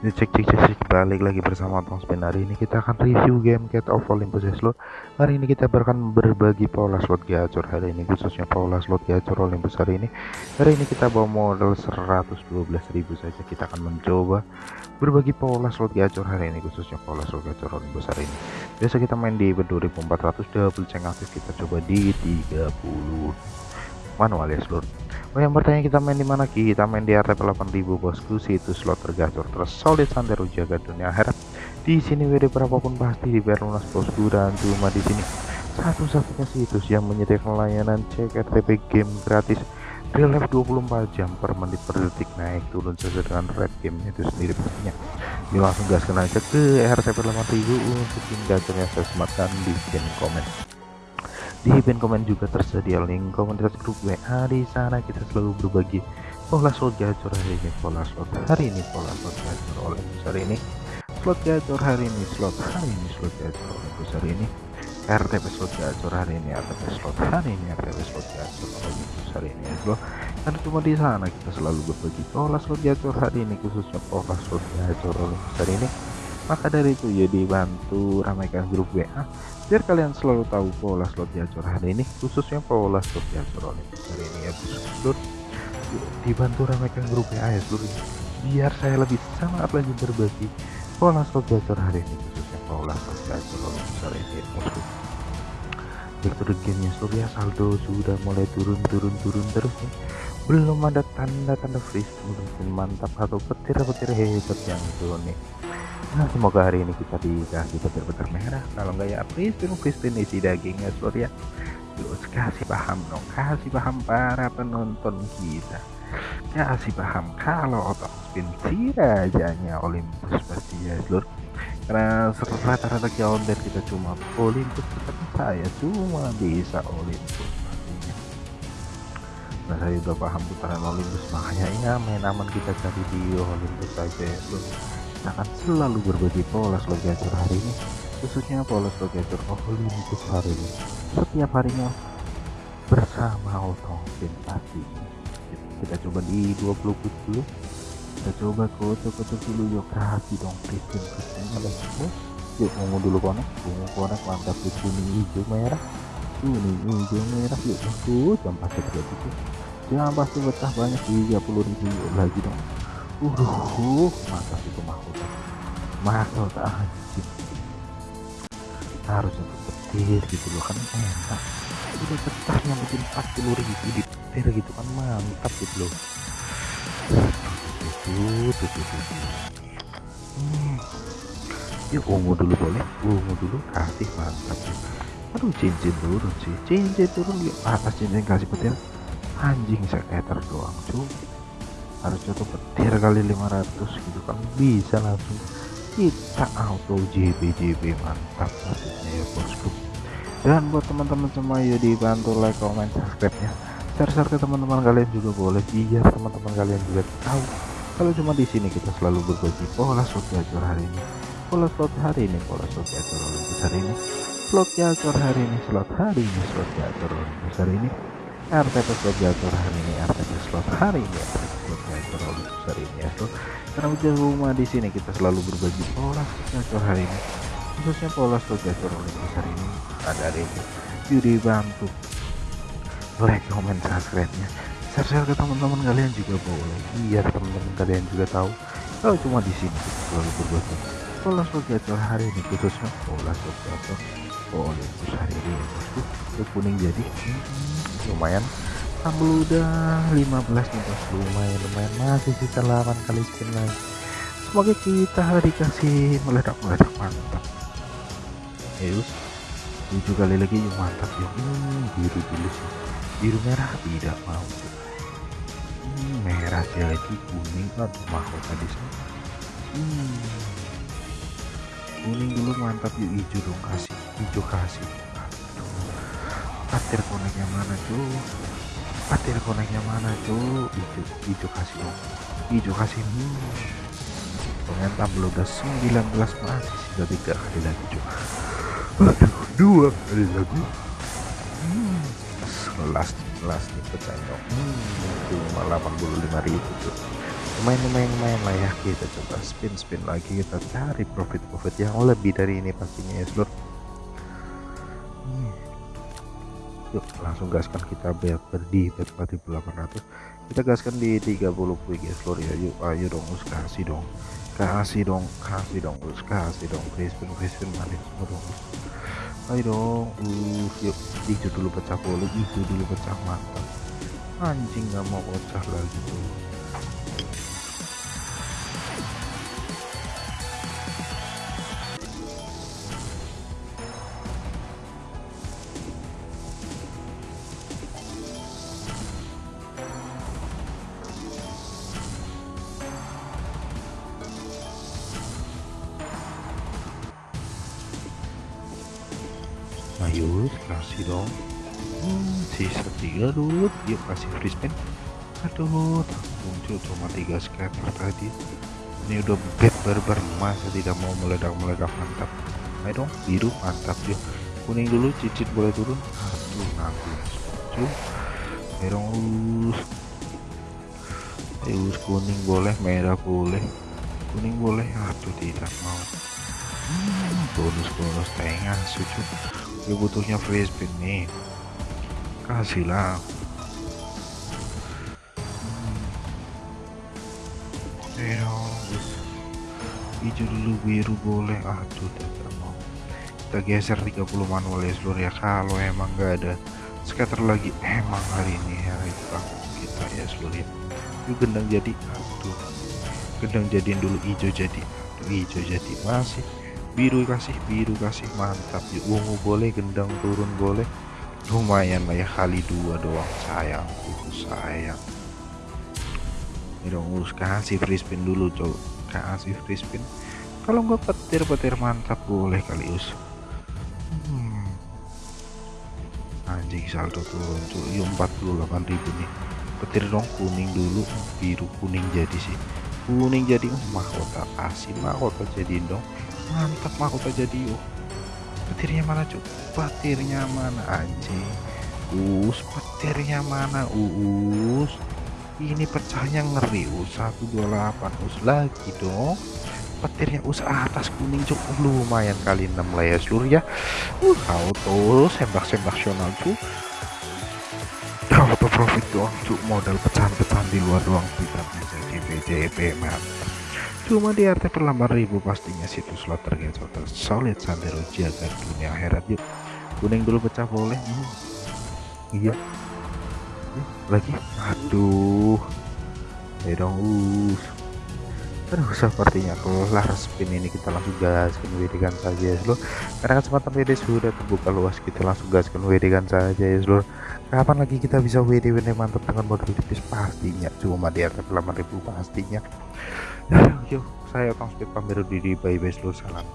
Ini cek cek cek cek. Balik lagi bersama Tong Spin. Hari ini kita akan review game Cat of Olympus slot. Hari ini kita akan berbagi pola slot gacor. Hari ini khususnya pola slot gacor Olympus hari ini. Hari ini kita bawa modal 112.000 saja. Kita akan mencoba berbagi pola slot gacor hari ini khususnya pola slot gacor Olympus hari ini. Biasa kita main di 2400 double check aktif. Kita coba di 30 manual ya slot Oh yang bertanya kita main di mana? Ki? Kita main di RTP 8000 bosku, situs slot tergacor tersolid santero jaga dunia akhirat. Di sini WD berapapun pasti dibayar lunas bosku. Dan cuma di sini satu-satunya situs yang menyediakan layanan cek RTP game gratis real life 24 jam per menit per detik. Naik turun sesuai dengan red game itu sendiri pastinya yuk langsung gaskan aja ke RTP 8000 untuk game gacornya sematkan di pin komen di pin komen juga tersedia link komunitas grup WA di sana. Kita selalu berbagi pola slot gacor hari ini pola slot hari ini pola slot gacor oleh besar ini. Slot gacor hari ini slot hari ini slot gacor oleh besar ini. RTP slot gacor hari ini RTP slot hari ini RTP slot gacor oleh besar ini ya bro. Karena cuma di sana kita selalu berbagi pola slot gacor hari ini khususnya pola slot gacor oleh besar ini maka dari itu ya dibantu ramaikan grup WA biar kalian selalu tahu pola slot gacor hari ini khususnya pola slot gacor hari ini ya. Seluruh dibantu ramaikan grup ya ya seluruh biar saya lebih semangat lagi berbagi pola slot gacor hari ini khususnya pola slot gacor hari ini ya. Victor gamenya seluruh ya saldo sudah mulai turun turun turun terus nih belum ada tanda-tanda freeze mungkin mantap atau petir-petir hebat yang turun nih Nah semoga hari ini kita dikasih petir-petir merah. Kalau enggak ya Pristin Pristin isi dagingnya seluruh ya Yuk kasih paham dong Kasih paham para penonton kita. Kasih paham kalau otak spin si rajanya Olympus pasti ya seluruh Karena rata-rata dan kita cuma Olympus Tetapi saya cuma bisa Olympus Nah saya udah paham putaran Olympus Makanya ya main aman kita cari di Olympus saja ya akan selalu berbagi pola gacor hari ini khususnya pola slot gacor Olympus hari ini. Setiap harinya bersama Otong Pasti kita coba di 20 put dulu. Kita coba kocok-kocok dulu yuk. Kasih dong Kristin Kristin let's yuk ungu dulu konek. Ungu konek mantap. Yuk kuning hijau merah. Kuning hijau merah. Yuk tunggu jam pasti berarti jangan pasti betah banyak. 30 ribu. Lagi dong uh mantap itu mahkota? Mahkota anjing harusnya petir gitu loh kan enak. Udah yang bikin 40 ribu di petir gitu kan mantap gitu loh. Tuh tuh tuh tuh hmm. yuk ungu dulu boleh? Ungu dulu kasih mantap. Aduh cincin turun sih cincin turun. Yuk atas cincin kasih petir. Anjing sekitar doang cuy harus tuh petir kali 500 gitu kan. Bisa langsung. Kita auto JB JB mantap maksudnya ya bosku. Dan buat teman-teman semua ya dibantu like comment subscribe nya share-share ke teman-teman kalian juga boleh. Biar teman-teman kalian juga tahu. Kalau cuma di sini kita selalu berbagi pola slot gacor hari ini. Pola slot hari ini pola slot gacor hari ini. Slot gacor hari ini slot hari ini slot gacor hari ini. RTP slot gacor hari ini RTP slot hari ini Gacor besar ini ya. So, karena udah rumah di sini kita selalu berbagi pola gacor hari ini. Khususnya pola slot gacor besar ini. Ada itu. Yuk dibantu. Like comment subscribe nya share-share ke teman-teman kalian juga boleh. Biar teman-teman kalian juga tahu. Kalau cuma di sini kita selalu berbagi pola slot gacor hari ini khususnya pola slot gacor Olympus hari ini ya bosku. Kuning jadi. Hmm lumayan sambal udah 15 nih bos lumayan lumayan. Masih sisa 8 kali spin lagi semoga kita dikasih meledak-meledak mantap. Yus 7 kali lagi yuk mantap ya. Hmm, biru dulu sih biru merah tidak mau. Hmm, merah jadi kuning. Aduh mahal tadi hmm. kuning dulu mantap. Yuk hijau dong kasih. Hijau kasih. Patir koneknya mana cuy patir koneknya mana cuy hijau hijau kasih dong hijau kasih hmm. ternyata belum udah 19 masih sisa tiga kali lagi cuy aduh dua kali lagi. Hmm. last last nih pecah dong hmm, cuma 85 ribu cuy lumayan lumayan lumayan lah ya kita coba spin spin lagi kita cari profit profit yang lebih dari ini pastinya ya seluruh yuk langsung gaskan kita bet berdi bet 4800 kita gaskan di 30 quick ya seluruh ya. Yuk ayo dong us kasih dong. Kasih dong kasih dong us kasih dong. Free spin free spin manis semua dong us. Ayo dong uh yuk. Hijau dulu pecah boleh hijau dulu pecah mantap anjing nggak mau pecah lagi tuh ayo kasih dong. Hmm, sisa tiga dulu yuk kasih free spin aduh muncul cuma tiga scatter tadi. Ini udah bet barbar masa tidak mau meledak-meledak. Mantap. Ayo dong biru. Mantap yuk kuning dulu cicit boleh turun. Aduh nanti muncul ayo dong kuning boleh merah boleh. Kuning boleh. Aduh tidak mau. Hmm, bonus bonus tengah sujud gue butuhnya spin nih. Kasihlah hmm. hijau dulu biru boleh. Aduh tidak mau. Kita geser 30 manual ya seluruh ya. Kalau emang gak ada scatter lagi emang hari ini hari banget kita ya seluruh ya. Yuk gendang jadi. Aduh. Gendang jadiin dulu hijau jadi. Hijau jadi. Masih biru kasih biru kasih mantap. Ya ungu boleh gendang turun boleh. Lumayan lah ya kali dua doang. Sayang itu sayang. Ini dong us kasih free spin dulu cow kasih free spin. Kalau nggak petir petir mantap. Boleh kali us. Hmm. anjing saldo turun cuy yuk 48.000 nih. Petir dong kuning dulu. Biru kuning jadi sih. Kuning jadi mahkota kasih mahkota jadiin dong mantap mahkota jadi yuk petirnya mana cuk? Petirnya mana anjing? Us petirnya mana us? Ini pecahnya ngeri us. 128 us. Lagi dong. Petirnya us atas kuning cuk. Lumayan kali 6 lah ya seluruh ya. Uh auto sembak-sembak sional cuk. Auto profit doang cuk. Modal pecahan-pecahan di luar doang. Kita jadi BJP mantap cuma di RT per 8000 pastinya situs slot solid santero jaga dunia akhirat. Yuk kuning dulu pecah boleh. Hmm. iya. Lagi? Aduh. Ya dong us aduh sepertinya kelar spin ini. Kita langsung gaskan WD saja ya seluruh karena kesempatan WD sudah terbuka luas kita langsung gaskan WD saja ya seluruh kapan lagi kita bisa WD WD mantap dengan modal tipis? Pastinya. Cuma di RT 8000 pastinya yuk saya Tom Speed pamir diri bye bye seluruh salam